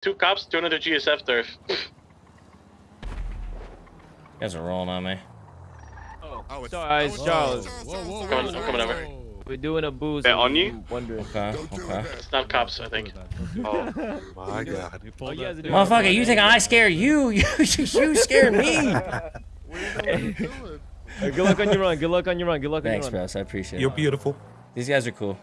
Two cops, two another GSF turf. You guys are rolling on me. Oh, Oh, it's- sorry, it's Charles. Oh, whoa, whoa, I'm coming- I'm coming over. We're doing a booze. Wait, on you? Wondering. Okay, okay. It's not cops, I think. Oh my god. Oh, you Motherfucker, you think I scare you? You, you scared me. Good luck on your run. Good luck on your run. Good luck Thanks, on your run. Thanks, Russ. I appreciate You're it. beautiful. These guys are cool.